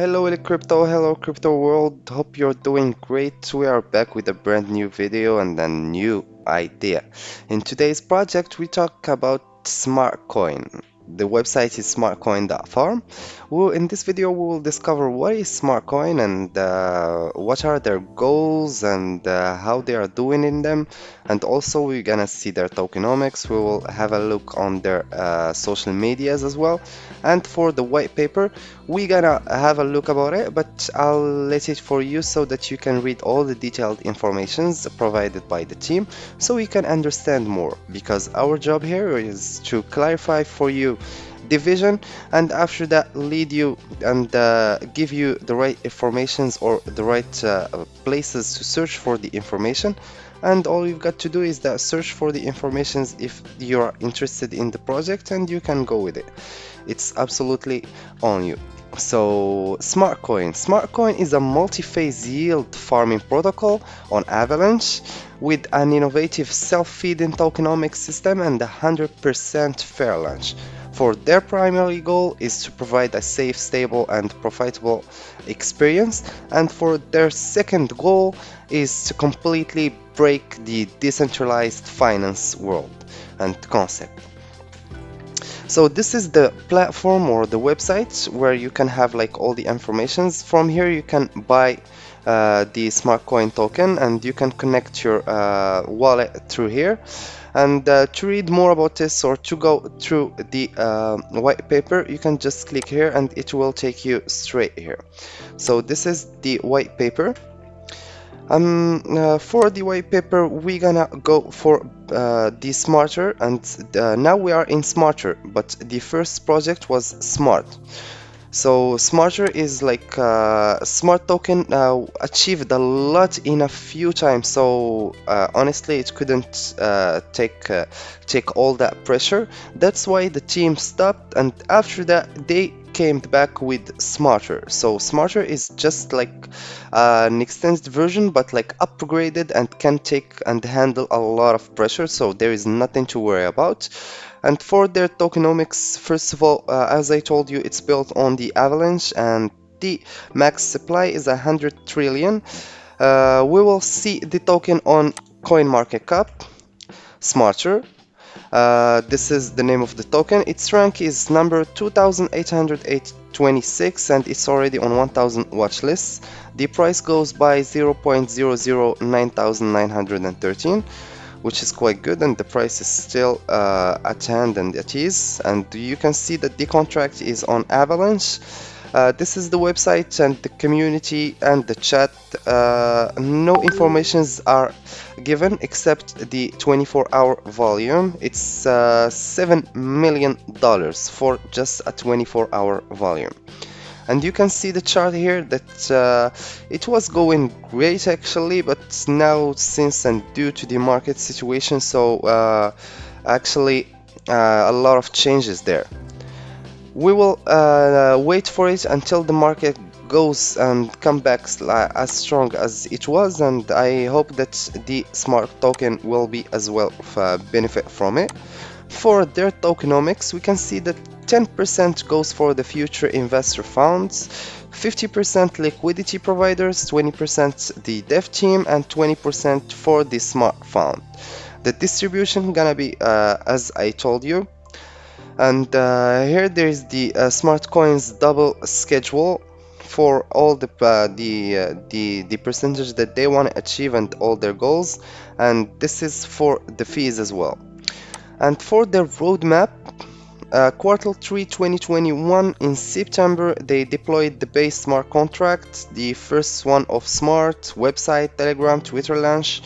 Hello Crypto, hello crypto world, hope you're doing great. We are back with a brand new video and a new idea. In today's project we talk about Smartcoin. The website is smartcoin.farm. Well, in this video we will discover what is Smartcoin and uh, what are their goals and uh, how they are doing in them and also we're gonna see their tokenomics. We will have a look on their uh, social medias as well and for the white paper we're gonna have a look about it but I'll let it for you so that you can read all the detailed informations provided by the team so you can understand more because our job here is to clarify for you division and after that lead you and uh, give you the right informations or the right uh, places to search for the information. And all you've got to do is that search for the informations if you are interested in the project and you can go with it. It's absolutely on you so Smartcoin. Smartcoin is a multi-phase yield farming protocol on Avalanche with an innovative self-feeding tokenomics system and a 100% fair launch for their primary goal is to provide a safe, stable and profitable experience and for their second goal is to completely break the decentralized finance world and concept. So this is the platform or the website where you can have like all the informations. From here you can buy uh, the Smartcoin token and you can connect your uh, wallet through here. And uh, to read more about this or to go through the uh, white paper you can just click here and it will take you straight here. So this is the white paper um, uh, for the white paper we're gonna go for uh, the smarter and uh, now we are in smarter but the first project was smart so Smarter is like uh, Smart token uh, achieved a lot in a few times. So uh, honestly, it couldn't take take all that pressure. That's why the team stopped, and after that, they came back with Smarter. So Smarter is just like uh, an extended version, but like upgraded and can take and handle a lot of pressure. So there is nothing to worry about. And for their tokenomics, first of all, uh, as I told you, it's built on the Avalanche and the max supply is 100 trillion. Uh, we will see the token on CoinMarketCap, Smarter. Uh, this is the name of the token. Its rank is number 2826 and it's already on 1000 watch lists. The price goes by 0.009913 which is quite good and the price is still uh, at hand and at ease and you can see that the contract is on Avalanche uh, this is the website and the community and the chat uh, no informations are given except the 24 hour volume. It's uh, 7 million dollars for just a 24 hour volume. And you can see the chart here that uh, it was going great actually but now since and due to the market situation so uh, actually uh, a lot of changes there we will uh, wait for it until the market goes and come back as strong as it was and I hope that the smart token will be as well benefit from it for their tokenomics we can see that 10% goes for the future investor funds, 50% liquidity providers, 20% the dev team, and 20% for the smart fund. The distribution gonna be uh, as I told you. And uh, here there is the uh, smart coins double schedule for all the uh, the uh, the the percentage that they want to achieve and all their goals. And this is for the fees as well. And for the roadmap uh, quarter 3 2021 in September they deployed the base smart contract the first one of smart website telegram twitter launch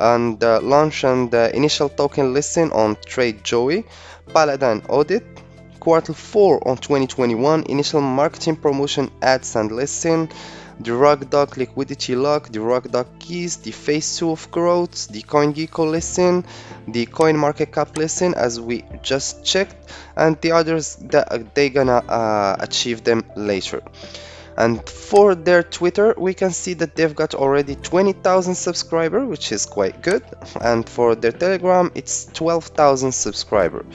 and uh, launch and uh, initial token listing on Trader Joe paladin audit. Quarter 4 on 2021 initial marketing promotion ads and listing the RugDoc liquidity lock, the RugDoc keys, the phase 2 of growth, the CoinGecko listing, the CoinMarketCap listing as we just checked, and the others that they gonna uh, achieve them later. And for their Twitter, we can see that they've got already 20,000 subscribers, which is quite good. And for their Telegram, it's 12,000 subscribers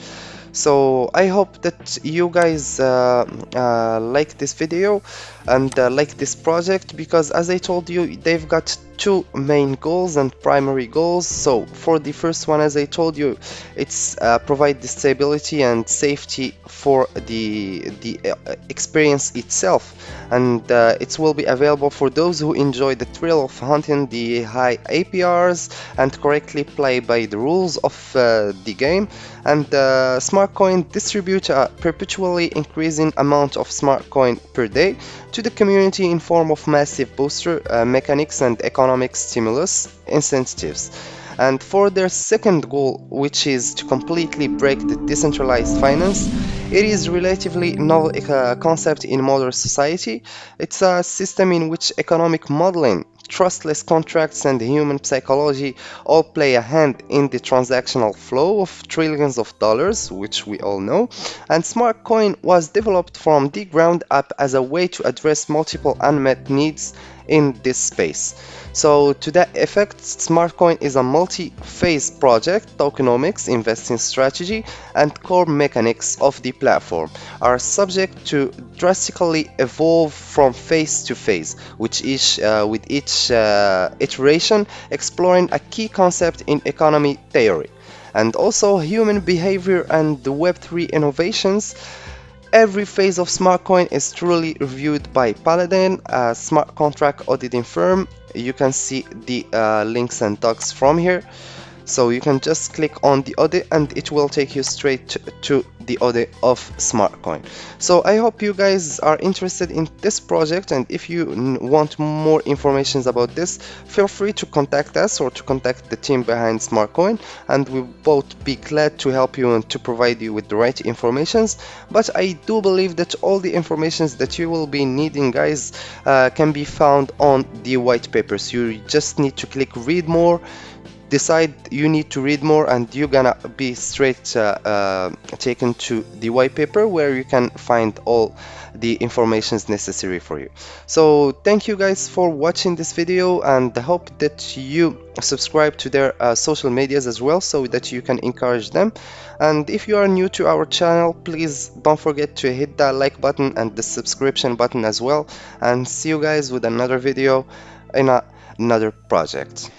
so i hope that you guys uh, uh, like this video and uh, like this project because as I told you they've got two main goals and primary goals. So for the first one as I told you it's uh, provide the stability and safety for the the uh, experience itself. And uh, it will be available for those who enjoy the thrill of hunting the high APRs and correctly play by the rules of uh, the game. And uh, smart coin distribute a perpetually increasing amount of smart coin per day to the community in form of massive booster uh, mechanics and economic stimulus incentives. And for their second goal, which is to completely break the decentralized finance, it is relatively novel uh, concept in modern society. It's a system in which economic modeling trustless contracts and human psychology all play a hand in the transactional flow of trillions of dollars, which we all know, and SmartCoin was developed from the ground up as a way to address multiple unmet needs in this space. So to that effect, SmartCoin is a multi-phase project. Tokenomics, investing strategy, and core mechanics of the platform are subject to drastically evolve from phase to phase, which each, uh, with each uh, iteration exploring a key concept in economy theory. And also human behavior and the Web3 innovations Every phase of SmartCoin is truly reviewed by Paladin, a smart contract auditing firm. You can see the uh, links and docs from here so you can just click on the audit and it will take you straight to the audit of SmartCoin. So I hope you guys are interested in this project and if you want more information about this, feel free to contact us or to contact the team behind SmartCoin and we'll both be glad to help you and to provide you with the right informations. But I do believe that all the informations that you will be needing guys uh, can be found on the white papers. You just need to click read more decide you need to read more and you're gonna be straight uh, uh, taken to the white paper where you can find all the informations necessary for you. So thank you guys for watching this video and I hope that you subscribe to their uh, social medias as well so that you can encourage them. And if you are new to our channel please don't forget to hit that like button and the subscription button as well. And see you guys with another video in a, another project